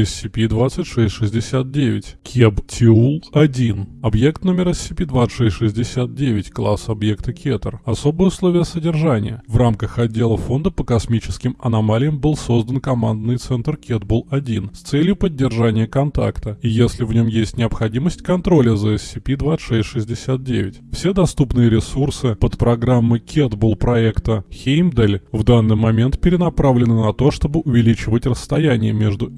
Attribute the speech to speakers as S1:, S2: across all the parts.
S1: SCP-2669, Кеб-Тиул-1, объект номер SCP-2669, класс объекта Кетер. Особые условия содержания. В рамках отдела фонда по космическим аномалиям был создан командный центр Кетбул-1 с целью поддержания контакта, и если в нем есть необходимость контроля за SCP-2669. Все доступные ресурсы подпрограммы Кетбул проекта Хеймдаль в данный момент перенаправлены на то, чтобы увеличивать расстояние между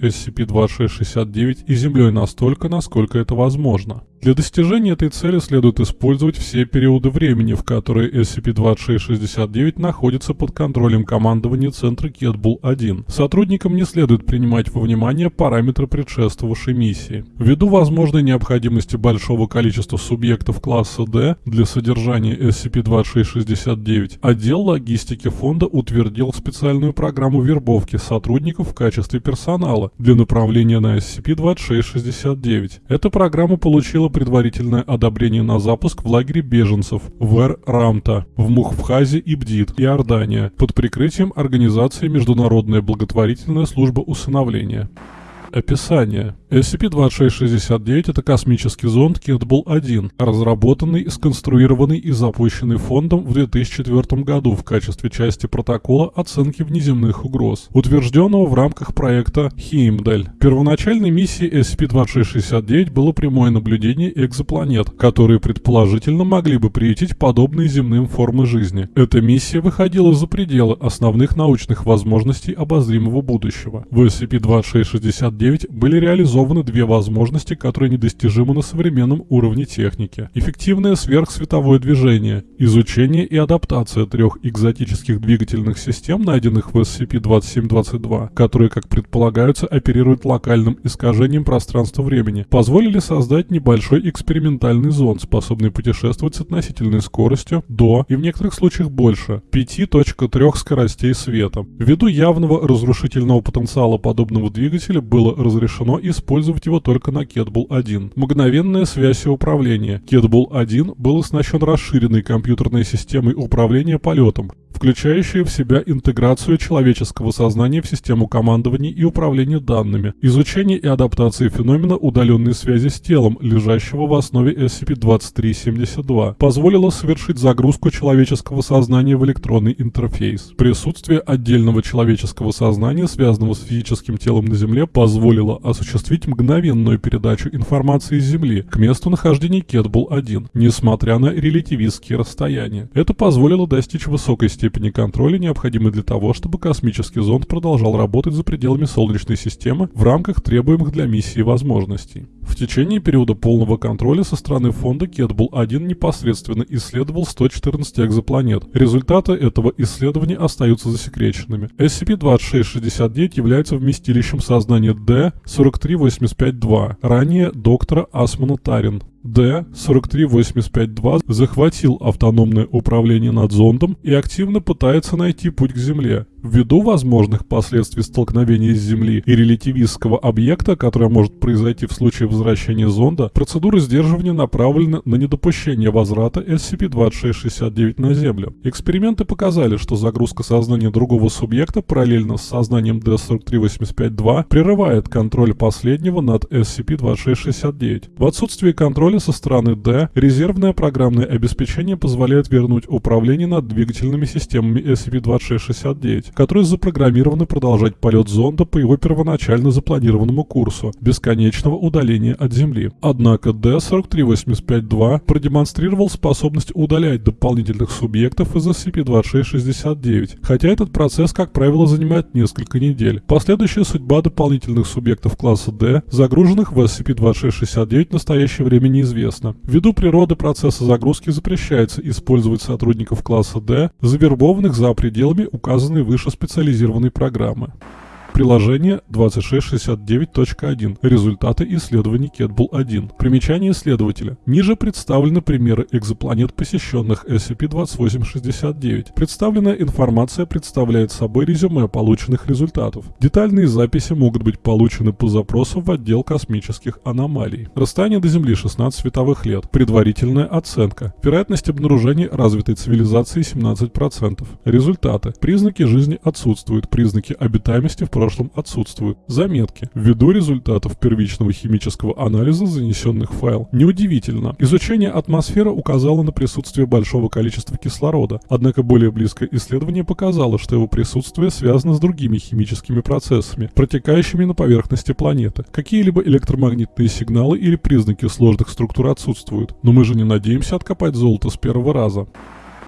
S1: SCP-2669 и Землей настолько, насколько это возможно. Для достижения этой цели следует использовать все периоды времени, в которые SCP-2669 находится под контролем командования центра Кетбул-1. Сотрудникам не следует принимать во внимание параметры предшествовавшей миссии. Ввиду возможной необходимости большого количества субъектов класса D для содержания SCP-2669, отдел логистики фонда утвердил специальную программу вербовки сотрудников в качестве персонала для направления на SCP-2669. Эта программа получила предварительное одобрение на запуск в лагере беженцев в Эр-Рамта, в Мухвхазе и Бдит, Иордания, под прикрытием организации Международная благотворительная служба усыновления. Описание. SCP-2669 – это космический зонд Кетбул-1, разработанный, сконструированный и запущенный фондом в 2004 году в качестве части протокола оценки внеземных угроз, утвержденного в рамках проекта Хеймдаль. Первоначальной миссией SCP-2669 было прямое наблюдение экзопланет, которые предположительно могли бы приютить подобные земным формы жизни. Эта миссия выходила за пределы основных научных возможностей обозримого будущего. В SCP-2669 были реализованы реализованы две возможности, которые недостижимы на современном уровне техники. Эффективное сверхсветовое движение, изучение и адаптация трех экзотических двигательных систем, найденных в SCP-2722, которые, как предполагаются, оперируют локальным искажением пространства-времени, позволили создать небольшой экспериментальный зонд, способный путешествовать с относительной скоростью до, и в некоторых случаях больше, 5.3 скоростей света. Ввиду явного разрушительного потенциала подобного двигателя было разрешено использовать использовать его только на Кетбул-1. Мгновенная связь и управление. Кетбул-1 был оснащен расширенной компьютерной системой управления полетом, включающая в себя интеграцию человеческого сознания в систему командования и управления данными, изучение и адаптация феномена удаленной связи с телом, лежащего в основе SCP-2372, позволило совершить загрузку человеческого сознания в электронный интерфейс. Присутствие отдельного человеческого сознания, связанного с физическим телом на Земле, позволило осуществить мгновенную передачу информации с Земли к месту нахождения Кетбул-1, несмотря на релятивистские расстояния. Это позволило достичь высокой степени контроля, необходимой для того, чтобы космический зонд продолжал работать за пределами Солнечной системы в рамках требуемых для миссии возможностей. В течение периода полного контроля со стороны фонда Кетбул-1 непосредственно исследовал 114 экзопланет. Результаты этого исследования остаются засекреченными. SCP-2669 является вместилищем сознания D-43852, ранее доктора Асмана Тарин. D-43852 захватил автономное управление над зондом и активно пытается найти путь к Земле. Ввиду возможных последствий столкновения с Земли и релятивистского объекта, которое может произойти в случае возвращения зонда, процедура сдерживания направлена на недопущение возврата SCP-2669 на Землю. Эксперименты показали, что загрузка сознания другого субъекта параллельно с сознанием D-43852 прерывает контроль последнего над SCP-2669. В отсутствии контроля со стороны D, резервное программное обеспечение позволяет вернуть управление над двигательными системами SCP-2669 которые запрограммированы продолжать полет зонда по его первоначально запланированному курсу – бесконечного удаления от Земли. Однако D-43852 продемонстрировал способность удалять дополнительных субъектов из SCP-2669, хотя этот процесс, как правило, занимает несколько недель. Последующая судьба дополнительных субъектов класса D, загруженных в SCP-2669 в настоящее время неизвестна. Ввиду природы процесса загрузки запрещается использовать сотрудников класса D, завербованных за пределами указанной выше специализированной программы. Приложение 2669.1. Результаты исследований Кетбул-1. Примечание исследователя. Ниже представлены примеры экзопланет, посещенных SCP-2869. Представленная информация представляет собой резюме полученных результатов. Детальные записи могут быть получены по запросу в отдел космических аномалий. Расстояние до Земли 16 световых лет. Предварительная оценка. Вероятность обнаружения развитой цивилизации 17%. Результаты. Признаки жизни отсутствуют. Признаки обитаемости в прошлом отсутствуют. Заметки. Ввиду результатов первичного химического анализа, занесенных в файл. Неудивительно. Изучение атмосферы указало на присутствие большого количества кислорода, однако более близкое исследование показало, что его присутствие связано с другими химическими процессами, протекающими на поверхности планеты. Какие-либо электромагнитные сигналы или признаки сложных структур отсутствуют. Но мы же не надеемся откопать золото с первого раза.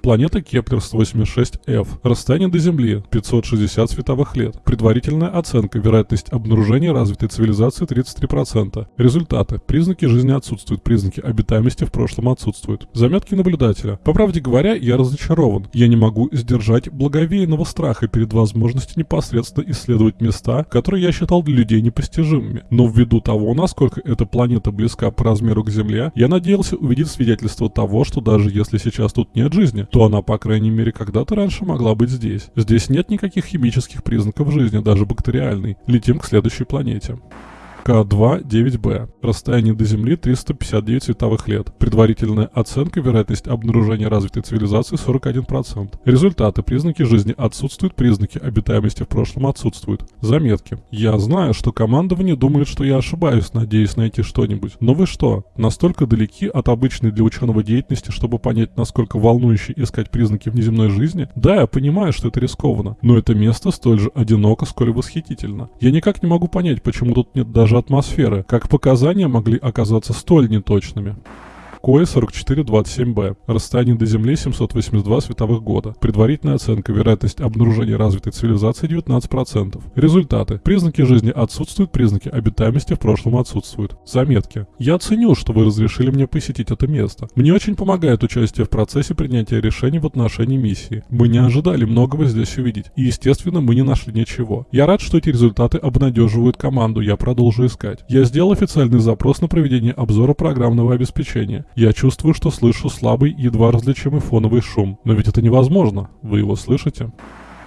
S1: Планета Кеплер-186f. Расстояние до Земли 560 световых лет. Предварительная оценка. Вероятность обнаружения развитой цивилизации 33%. Результаты. Признаки жизни отсутствуют. Признаки обитаемости в прошлом отсутствуют. Заметки наблюдателя. По правде говоря, я разочарован. Я не могу сдержать благовейного страха перед возможностью непосредственно исследовать места, которые я считал для людей непостижимыми. Но ввиду того, насколько эта планета близка по размеру к Земле, я надеялся увидеть свидетельство того, что даже если сейчас тут нет жизни, то она, по крайней мере, когда-то раньше могла быть здесь. Здесь нет никаких химических признаков жизни, даже бактериальной. Летим к следующей планете. К2-9b. Расстояние до Земли 359 световых лет. Предварительная оценка вероятность обнаружения развитой цивилизации 41%. Результаты. Признаки жизни отсутствуют, признаки обитаемости в прошлом отсутствуют. Заметки. Я знаю, что командование думает, что я ошибаюсь, надеясь найти что-нибудь. Но вы что, настолько далеки от обычной для ученого деятельности, чтобы понять, насколько волнующе искать признаки внеземной жизни? Да, я понимаю, что это рискованно, но это место столь же одиноко, сколь и восхитительно. Я никак не могу понять, почему тут нет даже атмосферы, как показания могли оказаться столь неточными. КОЭ 4427Б. Расстояние до Земли 782 световых года. Предварительная оценка. Вероятность обнаружения развитой цивилизации 19%. Результаты. Признаки жизни отсутствуют, признаки обитаемости в прошлом отсутствуют. Заметки. Я ценю, что вы разрешили мне посетить это место. Мне очень помогает участие в процессе принятия решений в отношении миссии. Мы не ожидали многого здесь увидеть. И, естественно, мы не нашли ничего. Я рад, что эти результаты обнадеживают команду. Я продолжу искать. Я сделал официальный запрос на проведение обзора программного обеспечения. Я чувствую, что слышу слабый, едва различимый фоновый шум. Но ведь это невозможно. Вы его слышите?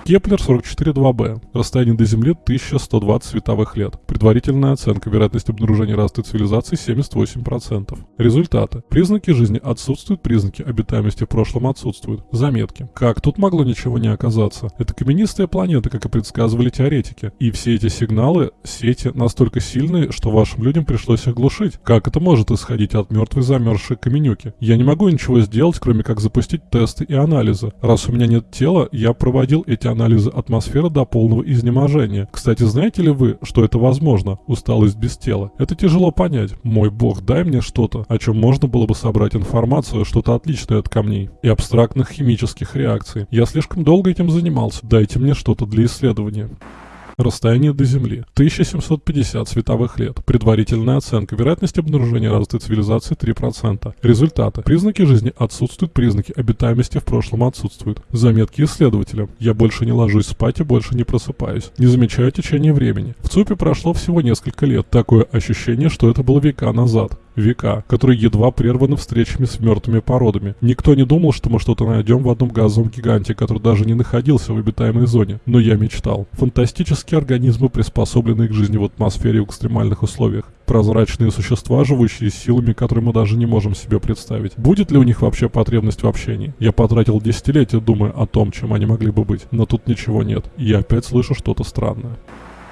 S1: Кеплер 44-2b. Расстояние до Земли 1120 световых лет. Предварительная оценка. Вероятность обнаружения развитой цивилизации 78%. Результаты. Признаки жизни отсутствуют, признаки обитаемости в прошлом отсутствуют. Заметки. Как тут могло ничего не оказаться? Это каменистая планета, как и предсказывали теоретики. И все эти сигналы, сети настолько сильные, что вашим людям пришлось их глушить. Как это может исходить от мертвой замерзшей каменюки? Я не могу ничего сделать, кроме как запустить тесты и анализы. Раз у меня нет тела, я проводил эти анализы атмосферы до полного изнеможения. Кстати, знаете ли вы, что это возможно? Усталость без тела. Это тяжело понять. Мой бог, дай мне что-то, о чем можно было бы собрать информацию, что-то отличное от камней и абстрактных химических реакций. Я слишком долго этим занимался. Дайте мне что-то для исследования. Расстояние до Земли. 1750 световых лет. Предварительная оценка. Вероятность обнаружения развитой цивилизации 3%. Результаты. Признаки жизни отсутствуют, признаки обитаемости в прошлом отсутствуют. Заметки исследователя. Я больше не ложусь спать и больше не просыпаюсь. Не замечаю течение времени. В ЦУПе прошло всего несколько лет. Такое ощущение, что это было века назад века, которые едва прерваны встречами с мертвыми породами. Никто не думал, что мы что-то найдем в одном газовом гиганте, который даже не находился в обитаемой зоне. Но я мечтал. Фантастические организмы, приспособленные к жизни в атмосфере в экстремальных условиях. Прозрачные существа, живущие силами, которые мы даже не можем себе представить. Будет ли у них вообще потребность в общении? Я потратил десятилетия, думая о том, чем они могли бы быть. Но тут ничего нет. И я опять слышу что-то странное.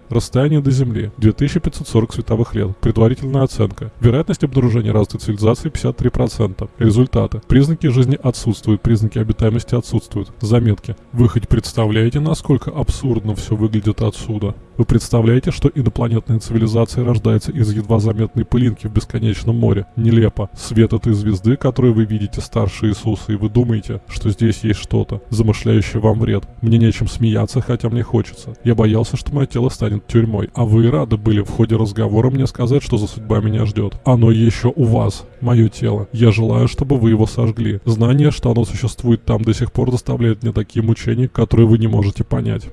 S1: Расстояние до Земли 2540 световых лет. Предварительная оценка. Вероятность обнаружения развитой цивилизации 53%. Результаты. Признаки жизни отсутствуют, признаки обитаемости отсутствуют. Заметки. Вы хоть представляете, насколько абсурдно все выглядит отсюда? Вы представляете, что инопланетная цивилизация рождается из едва заметной пылинки в бесконечном море? Нелепо. Свет этой звезды, которую вы видите старше Иисуса, и вы думаете, что здесь есть что-то, замышляющее вам вред. Мне нечем смеяться, хотя мне хочется. Я боялся, что мое тело станет тюрьмой. А вы рады были в ходе разговора мне сказать, что за судьба меня ждет. Оно еще у вас, мое тело. Я желаю, чтобы вы его сожгли. Знание, что оно существует там до сих пор доставляет мне такие мучения, которые вы не можете понять.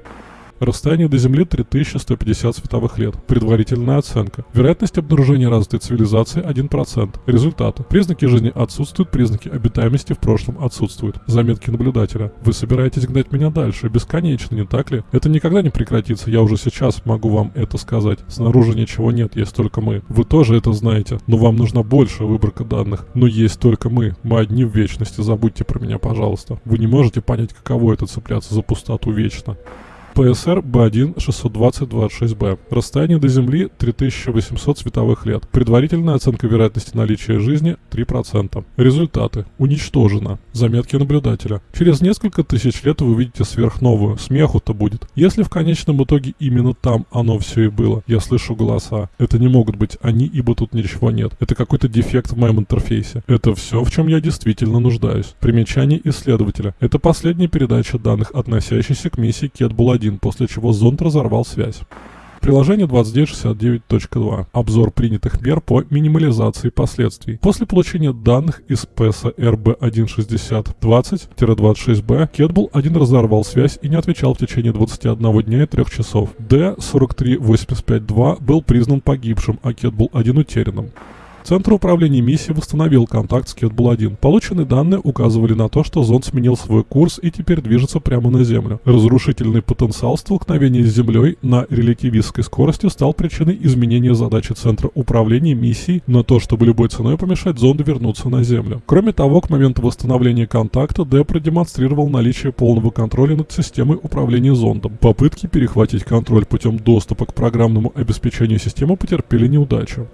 S1: Расстояние до Земли 3150 световых лет. Предварительная оценка. Вероятность обнаружения развитой цивилизации 1%. Результаты. Признаки жизни отсутствуют, признаки обитаемости в прошлом отсутствуют. Заметки наблюдателя. Вы собираетесь гнать меня дальше, бесконечно, не так ли? Это никогда не прекратится, я уже сейчас могу вам это сказать. Снаружи ничего нет, есть только мы. Вы тоже это знаете, но вам нужна большая выборка данных. Но есть только мы. Мы одни в вечности, забудьте про меня, пожалуйста. Вы не можете понять, каково это цепляться за пустоту вечно. ПСР Б1 620-26Б. Расстояние до Земли 3800 световых лет. Предварительная оценка вероятности наличия жизни 3%. Результаты. Уничтожено. Заметки наблюдателя. Через несколько тысяч лет вы увидите сверхновую. Смеху-то будет. Если в конечном итоге именно там оно все и было. Я слышу голоса. Это не могут быть они, ибо тут ничего нет. Это какой-то дефект в моем интерфейсе. Это все, в чем я действительно нуждаюсь. Примечание исследователя. Это последняя передача данных, относящаяся к миссии Кетбул-1, после чего зонд разорвал связь. Приложение 2969.2. Обзор принятых мер по минимализации последствий. После получения данных из PESA RB16020-26B, Кетбул 1 разорвал связь и не отвечал в течение 21 дня и 3 часов. D43852 был признан погибшим, а Кетбул 1 утерянным. Центр управления миссией восстановил контакт с Кетбул-1. Полученные данные указывали на то, что зонд сменил свой курс и теперь движется прямо на Землю. Разрушительный потенциал столкновения с Землей на релятивистской скорости стал причиной изменения задачи Центра управления миссией на то, чтобы любой ценой помешать зонду вернуться на Землю. Кроме того, к моменту восстановления контакта Д продемонстрировал наличие полного контроля над системой управления зондом. Попытки перехватить контроль путем доступа к программному обеспечению системы потерпели неудачу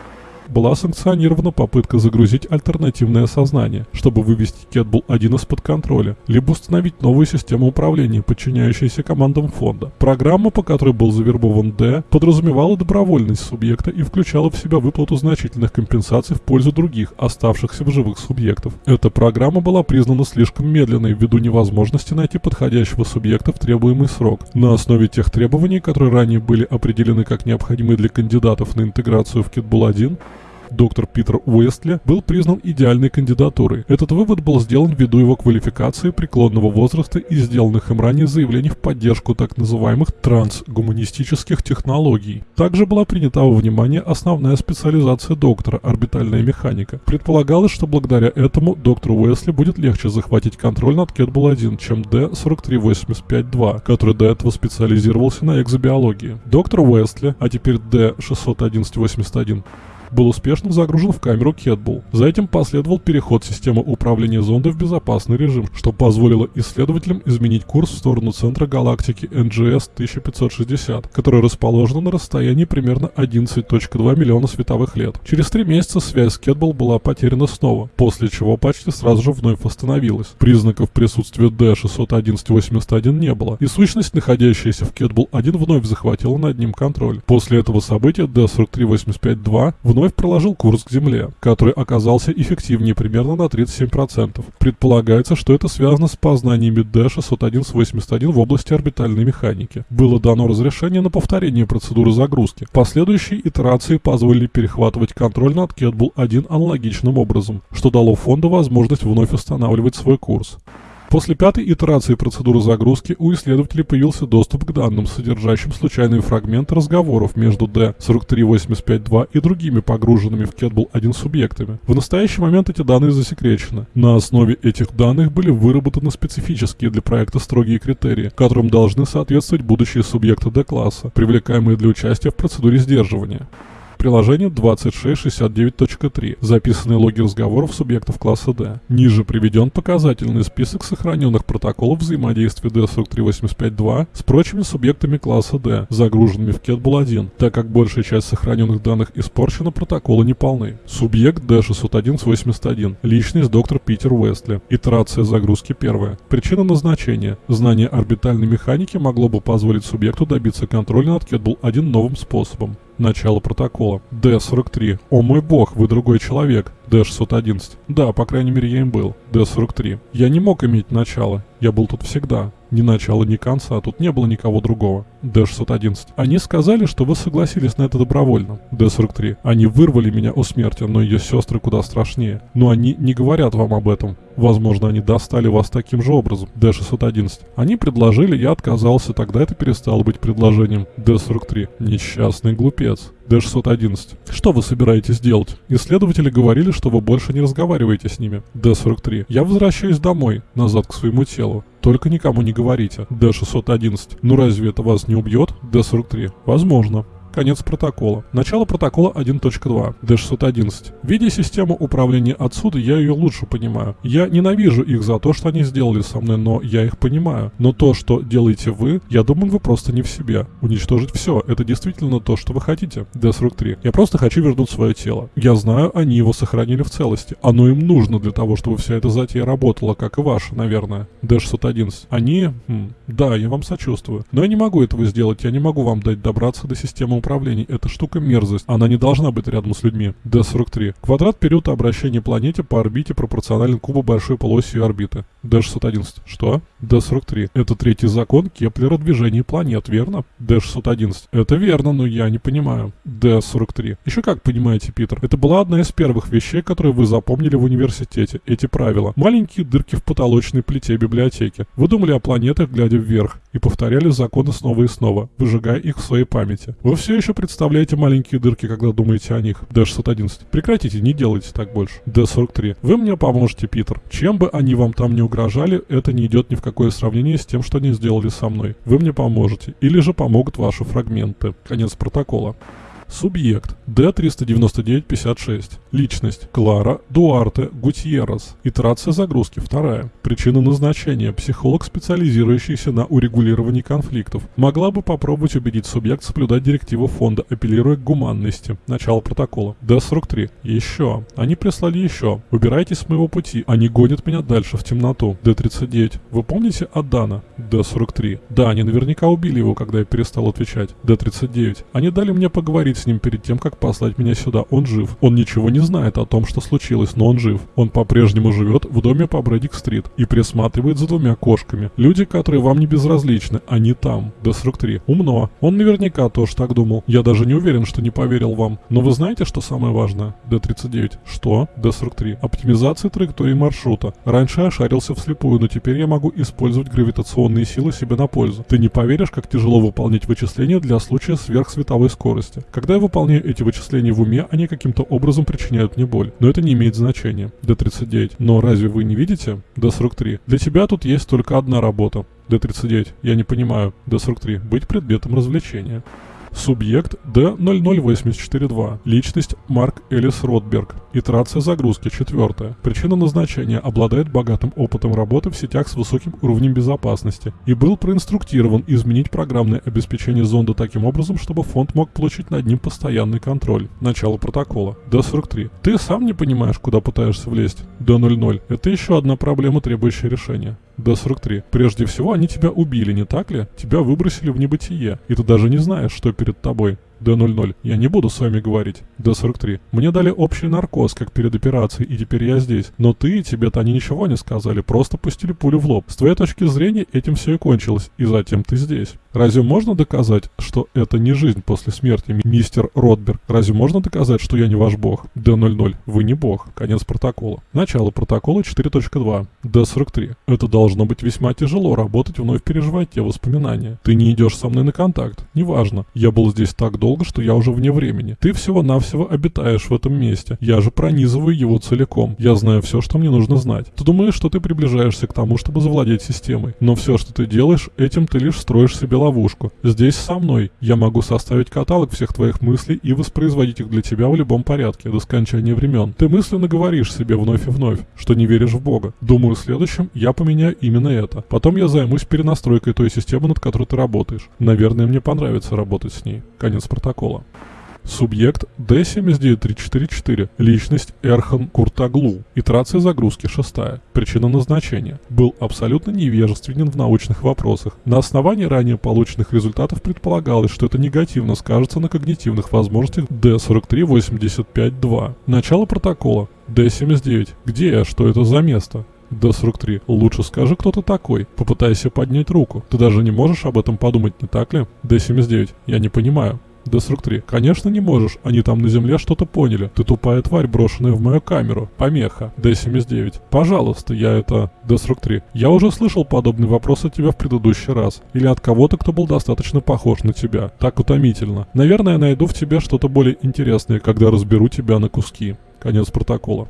S1: была санкционирована попытка загрузить альтернативное сознание, чтобы вывести Кетбул 1 из-под контроля, либо установить новую систему управления, подчиняющуюся командам фонда. Программа, по которой был завербован Д, подразумевала добровольность субъекта и включала в себя выплату значительных компенсаций в пользу других, оставшихся в живых субъектов. Эта программа была признана слишком медленной ввиду невозможности найти подходящего субъекта в требуемый срок. На основе тех требований, которые ранее были определены как необходимые для кандидатов на интеграцию в Кетбул 1, доктор Питер Уэстли был признан идеальной кандидатурой. Этот вывод был сделан ввиду его квалификации, преклонного возраста и сделанных им ранее заявлений в поддержку так называемых трансгуманистических технологий. Также была принята во внимание основная специализация доктора – орбитальная механика. Предполагалось, что благодаря этому доктору Уэсли будет легче захватить контроль над Кетбул-1, чем D-4385-2, который до этого специализировался на экзобиологии. Доктор Уэсли, а теперь D-611-81, был успешно загружен в камеру Кетбул. За этим последовал переход системы управления зонда в безопасный режим, что позволило исследователям изменить курс в сторону центра галактики NGS 1560, который расположен на расстоянии примерно 11.2 миллиона световых лет. Через три месяца связь с Кетбул была потеряна снова, после чего почти сразу же вновь восстановилась. Признаков присутствия D61181 не было, и сущность, находящаяся в Кетбул 1, вновь захватила над ним контроль. После этого события D43852 вновь вновь проложил курс к Земле, который оказался эффективнее примерно на 37%. Предполагается, что это связано с познаниями D601-81 в области орбитальной механики. Было дано разрешение на повторение процедуры загрузки. Последующие итерации позволили перехватывать контроль над Кетбул-1 аналогичным образом, что дало фонду возможность вновь устанавливать свой курс. После пятой итерации процедуры загрузки у исследователей появился доступ к данным, содержащим случайные фрагменты разговоров между D43852 и другими погруженными в Кетбул 1 субъектами. В настоящий момент эти данные засекречены. На основе этих данных были выработаны специфические для проекта строгие критерии, которым должны соответствовать будущие субъекты D-класса, привлекаемые для участия в процедуре сдерживания приложение 2669.3, записанные логи разговоров субъектов класса D. Ниже приведен показательный список сохраненных протоколов взаимодействия D43852 с прочими субъектами класса D, загруженными в Ketball-1, так как большая часть сохраненных данных испорчена, протоколы не полны. Субъект D61181, личность доктор Питер Уэстли, итерация загрузки первая. Причина назначения. Знание орбитальной механики могло бы позволить субъекту добиться контроля над Ketball-1 новым способом. Начало протокола. Д-43. О мой бог, вы другой человек. Д-611. Да, по крайней мере я им был. Д-43. Я не мог иметь начало. Я был тут всегда. Ни начала, ни конца, тут не было никого другого. Д-611. Они сказали, что вы согласились на это добровольно. Д-43. Они вырвали меня у смерти, но ее сестры куда страшнее. Но они не говорят вам об этом. Возможно, они достали вас таким же образом. Д-611. Они предложили, я отказался, тогда это перестало быть предложением. Д-43. Несчастный глупец. Д-611. Что вы собираетесь делать? Исследователи говорили, что вы больше не разговариваете с ними. Д-43. Я возвращаюсь домой, назад к своему телу. Только никому не говорите. Д-611. Ну разве это вас не убьет? Д-43. Возможно. Конец протокола. Начало протокола 1.2. D611. Видя систему управления отсюда, я ее лучше понимаю. Я ненавижу их за то, что они сделали со мной, но я их понимаю. Но то, что делаете вы, я думаю, вы просто не в себе. Уничтожить все. Это действительно то, что вы хотите. D43. Я просто хочу вернуть свое тело. Я знаю, они его сохранили в целости. Оно им нужно для того, чтобы вся эта затея работала, как и ваша, наверное. D611. Они... Хм, да, я вам сочувствую. Но я не могу этого сделать. Я не могу вам дать добраться до системы управления. Эта штука мерзость. Она не должна быть рядом с людьми. D43. Квадрат периода обращения планете по орбите пропорционален кубу большой полоси орбиты. D611. Что? D43. Это третий закон Кеплера движения планет, верно? D611. Это верно, но я не понимаю. D43. Еще как понимаете, Питер. Это была одна из первых вещей, которые вы запомнили в университете. Эти правила. Маленькие дырки в потолочной плите библиотеки. Вы думали о планетах, глядя вверх, и повторяли законы снова и снова, выжигая их в своей памяти. Вы все еще представляете маленькие дырки, когда думаете о них. D611. Прекратите, не делайте так больше. D43. Вы мне поможете, Питер. Чем бы они вам там не угрожали, это не идет ни в какое сравнение с тем, что они сделали со мной. Вы мне поможете. Или же помогут ваши фрагменты. Конец протокола. Субъект D39956. Личность Клара Дуарте Гутьеррес. Итерация загрузки вторая. Причина назначения. Психолог, специализирующийся на урегулировании конфликтов. Могла бы попробовать убедить субъект соблюдать директиву фонда, апеллируя к гуманности. Начало протокола. D43. Еще. Они прислали еще. Убирайтесь с моего пути. Они гонят меня дальше в темноту. D39. Вы помните Адана? D43. Да, они наверняка убили его, когда я перестал отвечать. D39. Они дали мне поговорить с ним перед тем, как послать меня сюда. Он жив. Он ничего не знает о том, что случилось, но он жив. Он по-прежнему живет в доме по Брэдик-стрит и присматривает за двумя кошками. Люди, которые вам не безразличны, они там. Д-43. Умно. Он наверняка тоже так думал. Я даже не уверен, что не поверил вам. Но вы знаете, что самое важное? Д-39. Что? Д-43. Оптимизация траектории маршрута. Раньше я шарился вслепую, но теперь я могу использовать гравитационные силы себе на пользу. Ты не поверишь, как тяжело выполнять вычисления для случая сверхсветовой скорости. Когда когда я выполняю эти вычисления в уме, они каким-то образом причиняют мне боль. Но это не имеет значения. D39. Но разве вы не видите? D43. Для тебя тут есть только одна работа. D39. Я не понимаю. D43. Быть предметом развлечения. Субъект D00842. Личность Марк Элис Ротберг. Итерация загрузки четвертая. Причина назначения обладает богатым опытом работы в сетях с высоким уровнем безопасности и был проинструктирован изменить программное обеспечение зонда таким образом, чтобы фонд мог получить над ним постоянный контроль. Начало протокола. D43. Ты сам не понимаешь, куда пытаешься влезть. D00. Это еще одна проблема, требующая решения. D43. Прежде всего, они тебя убили, не так ли? Тебя выбросили в небытие, и ты даже не знаешь, что перед тобой. Д-00. Я не буду с вами говорить. Д-43. Мне дали общий наркоз, как перед операцией, и теперь я здесь. Но ты и тебе-то они ничего не сказали, просто пустили пулю в лоб. С твоей точки зрения этим все и кончилось, и затем ты здесь. Разве можно доказать, что это не жизнь после смерти, мистер Ротберг? Разве можно доказать, что я не ваш бог? Д-00. Вы не бог. Конец протокола. Начало протокола 4.2. Д-43. Это должно быть весьма тяжело работать, вновь переживать те воспоминания. Ты не идешь со мной на контакт. Неважно. Я был здесь так долго, долго, что я уже вне времени. Ты всего-навсего обитаешь в этом месте. Я же пронизываю его целиком. Я знаю все, что мне нужно знать. Ты думаешь, что ты приближаешься к тому, чтобы завладеть системой. Но все, что ты делаешь, этим ты лишь строишь себе ловушку. Здесь со мной. Я могу составить каталог всех твоих мыслей и воспроизводить их для тебя в любом порядке, до скончания времен. Ты мысленно говоришь себе вновь и вновь, что не веришь в Бога. Думаю, следующем я поменяю именно это. Потом я займусь перенастройкой той системы, над которой ты работаешь. Наверное, мне понравится работать с ней. Конец протокола. Субъект D79344. Личность Эрхан Куртаглу. Итерация загрузки шестая. Причина назначения. Был абсолютно невежественен в научных вопросах. На основании ранее полученных результатов предполагалось, что это негативно скажется на когнитивных возможностях D43852. Начало протокола. D79. Где я? Что это за место? D43. Лучше скажи, кто ты такой. Попытайся поднять руку. Ты даже не можешь об этом подумать, не так ли? D79. Я не понимаю. Д-43. Конечно не можешь, они там на земле что-то поняли. Ты тупая тварь, брошенная в мою камеру. Помеха. Д-79. Пожалуйста, я это... Д-43. Я уже слышал подобный вопрос от тебя в предыдущий раз. Или от кого-то, кто был достаточно похож на тебя. Так утомительно. Наверное, найду в тебе что-то более интересное, когда разберу тебя на куски. Конец протокола.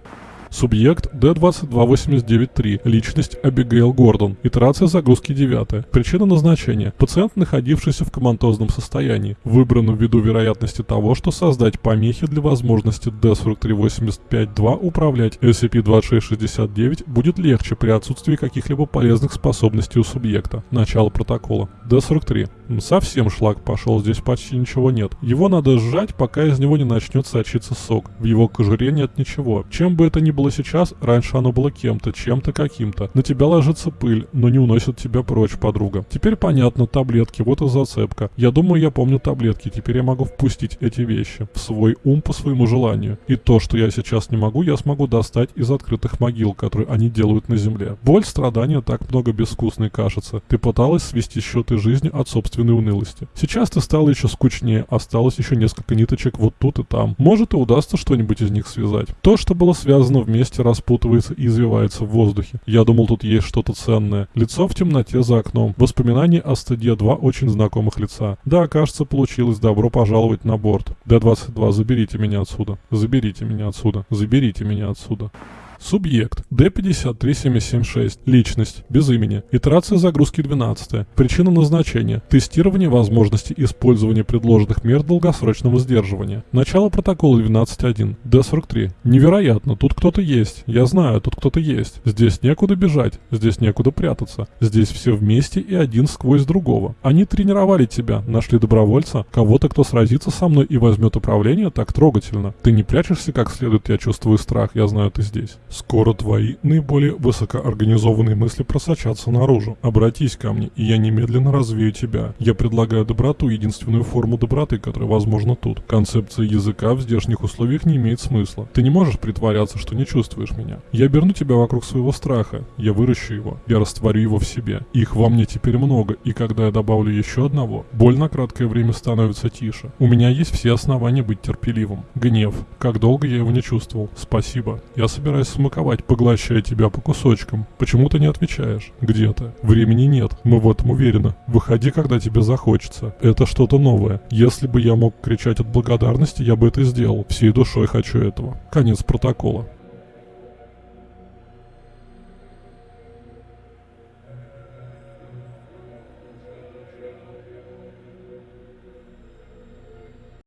S1: Субъект D22893. Личность Абигейл Гордон. Итерация загрузки 9. Причина назначения. Пациент, находившийся в коматозном состоянии. Выбрано ввиду вероятности того, что создать помехи для возможности D43852 управлять SCP-2669 будет легче при отсутствии каких-либо полезных способностей у субъекта. Начало протокола. D43. Совсем шлак пошел, здесь почти ничего нет. Его надо сжать, пока из него не начнет сочиться сок. В его кожуре нет ничего. Чем бы это ни было сейчас, раньше оно было кем-то, чем-то каким-то. На тебя ложится пыль, но не уносит тебя прочь, подруга. Теперь понятно, таблетки, вот и зацепка. Я думаю, я помню таблетки, теперь я могу впустить эти вещи в свой ум по своему желанию. И то, что я сейчас не могу, я смогу достать из открытых могил, которые они делают на земле. Боль, страдания, так много безвкусной кажется. Ты пыталась свести счеты жизни от собственной унылости. Сейчас ты стала еще скучнее, осталось еще несколько ниточек вот тут и там. Может и удастся что-нибудь из них связать. То, что было связано вместе, распутывается и извивается в воздухе. Я думал, тут есть что-то ценное. Лицо в темноте за окном. Воспоминания о стыде два очень знакомых лица. Да, кажется, получилось. Добро пожаловать на борт. Д-22, заберите меня отсюда. Заберите меня отсюда. Заберите меня отсюда. Субъект D53776. Личность. Без имени. Итерация загрузки 12. Причина назначения. Тестирование возможности использования предложенных мер долгосрочного сдерживания. Начало протокола 12.1. D43. Невероятно, тут кто-то есть. Я знаю, тут кто-то есть. Здесь некуда бежать. Здесь некуда прятаться. Здесь все вместе и один сквозь другого. Они тренировали тебя, нашли добровольца, кого-то, кто сразится со мной и возьмет управление так трогательно. Ты не прячешься как следует, я чувствую страх, я знаю, ты здесь. Скоро твои наиболее высокоорганизованные мысли просочатся наружу. Обратись ко мне, и я немедленно развею тебя. Я предлагаю доброту, единственную форму доброты, которая возможна тут. Концепция языка в здешних условиях не имеет смысла. Ты не можешь притворяться, что не чувствуешь меня. Я оберну тебя вокруг своего страха. Я выращу его. Я растворю его в себе. Их во мне теперь много, и когда я добавлю еще одного, боль на краткое время становится тише. У меня есть все основания быть терпеливым. Гнев. Как долго я его не чувствовал. Спасибо. Я собираюсь смаковать, поглощая тебя по кусочкам. Почему ты не отвечаешь? Где ты? Времени нет, мы в этом уверены. Выходи, когда тебе захочется. Это что-то новое. Если бы я мог кричать от благодарности, я бы это сделал. Всей душой хочу этого. Конец протокола.